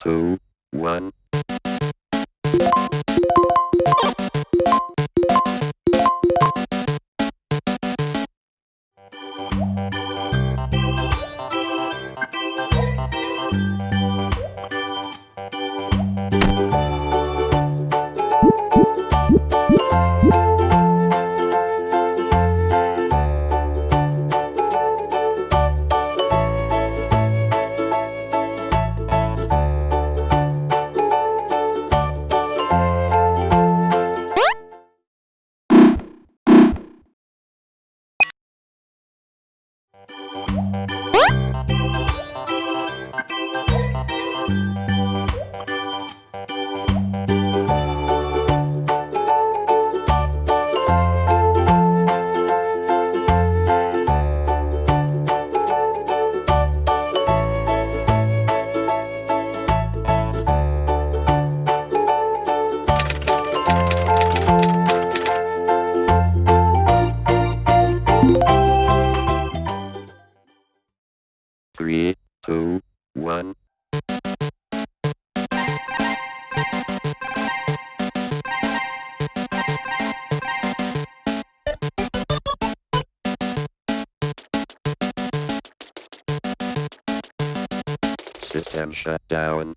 two, one. three, two, one. System shut down.